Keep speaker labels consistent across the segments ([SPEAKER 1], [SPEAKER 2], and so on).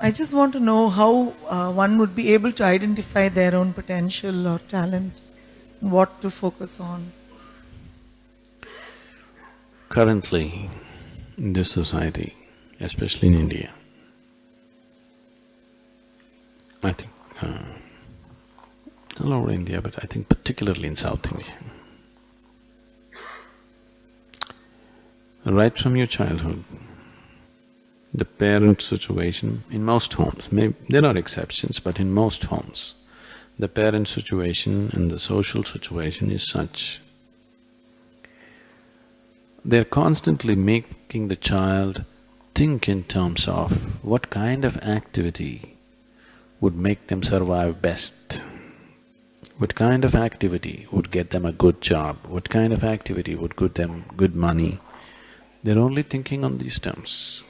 [SPEAKER 1] I just want to know how uh, one would be able to identify their own potential or talent, what to focus on.
[SPEAKER 2] Currently, in this society, especially in India, I think, uh, all over India, but I think particularly in South India, right from your childhood, the parent situation in most homes, may, there are exceptions, but in most homes, the parent situation and the social situation is such. They're constantly making the child think in terms of what kind of activity would make them survive best. What kind of activity would get them a good job? What kind of activity would get them good money? They're only thinking on these terms.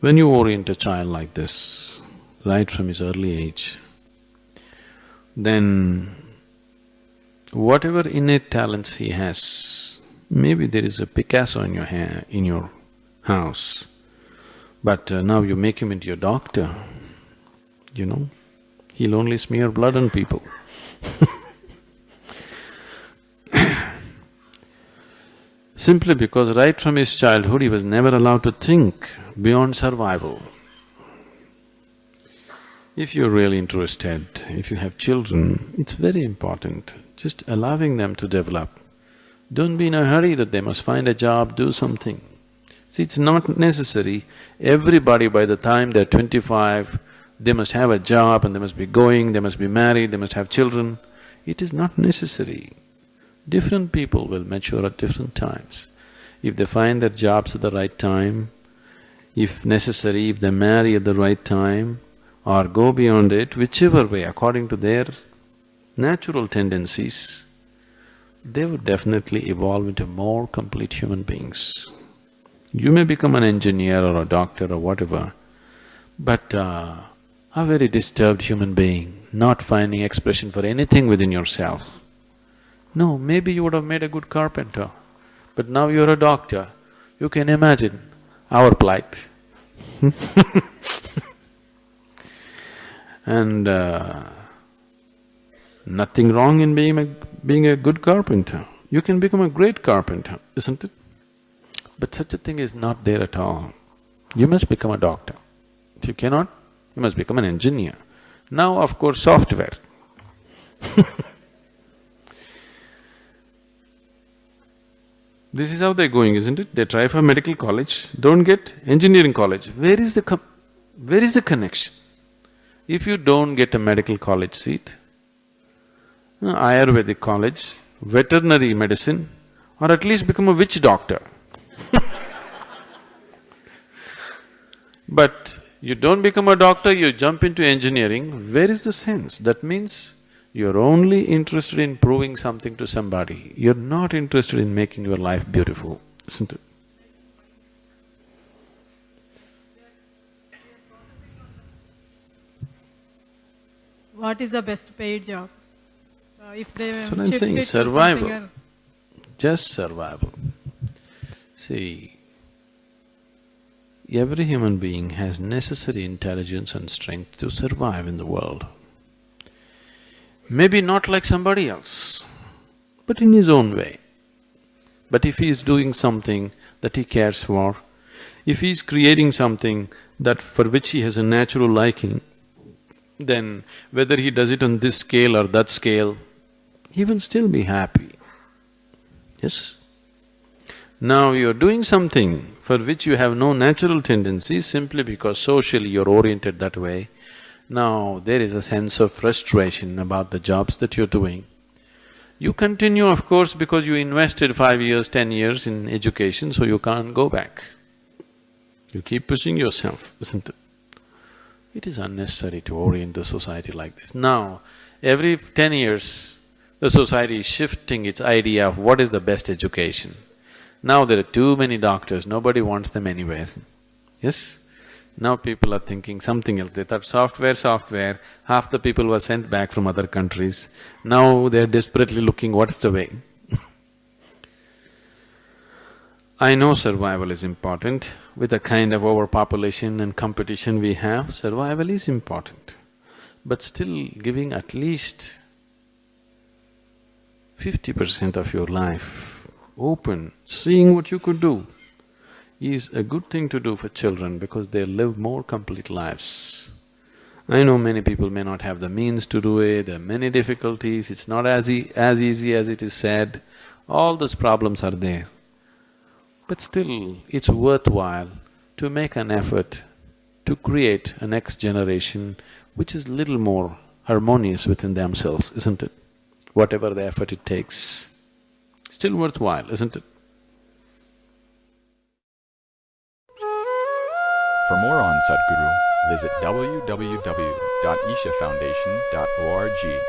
[SPEAKER 2] When you orient a child like this, right from his early age, then whatever innate talents he has, maybe there is a Picasso in your in your house, but uh, now you make him into your doctor, you know, he'll only smear blood on people Simply because right from his childhood, he was never allowed to think beyond survival. If you're really interested, if you have children, it's very important, just allowing them to develop. Don't be in a hurry that they must find a job, do something. See, it's not necessary, everybody by the time they're twenty-five, they must have a job and they must be going, they must be married, they must have children. It is not necessary. Different people will mature at different times. If they find their jobs at the right time, if necessary, if they marry at the right time or go beyond it, whichever way, according to their natural tendencies, they would definitely evolve into more complete human beings. You may become an engineer or a doctor or whatever, but uh, a very disturbed human being, not finding expression for anything within yourself, no, maybe you would have made a good carpenter, but now you're a doctor. You can imagine our plight And uh, nothing wrong in being a… being a good carpenter. You can become a great carpenter, isn't it? But such a thing is not there at all. You must become a doctor. If you cannot, you must become an engineer. Now, of course, software This is how they're going, isn't it? They try for medical college, don't get engineering college. Where is the where is the connection? If you don't get a medical college seat, uh, Ayurvedic college, veterinary medicine, or at least become a witch doctor But you don't become a doctor, you jump into engineering, where is the sense? That means you're only interested in proving something to somebody, you're not interested in making your life beautiful, isn't it?
[SPEAKER 3] What is the best paid job? So if they
[SPEAKER 2] That's what I'm saying, survival. Just survival. See, every human being has necessary intelligence and strength to survive in the world. Maybe not like somebody else, but in his own way. But if he is doing something that he cares for, if he is creating something that for which he has a natural liking, then whether he does it on this scale or that scale, he will still be happy. Yes? Now you're doing something for which you have no natural tendency simply because socially you're oriented that way, now, there is a sense of frustration about the jobs that you're doing. You continue, of course, because you invested five years, ten years in education, so you can't go back. You keep pushing yourself, isn't it? It is unnecessary to orient the society like this. Now, every ten years, the society is shifting its idea of what is the best education. Now there are too many doctors, nobody wants them anywhere. Yes? Now people are thinking something else, they thought software, software, half the people were sent back from other countries. Now they're desperately looking what's the way I know survival is important. With the kind of overpopulation and competition we have, survival is important. But still giving at least fifty percent of your life open, seeing what you could do, is a good thing to do for children because they live more complete lives. I know many people may not have the means to do it, there are many difficulties, it's not as e as easy as it is said, all those problems are there. But still, it's worthwhile to make an effort to create a next generation which is little more harmonious within themselves, isn't it? Whatever the effort it takes, still worthwhile, isn't it?
[SPEAKER 4] For more on Sadhguru, visit www.ishafoundation.org.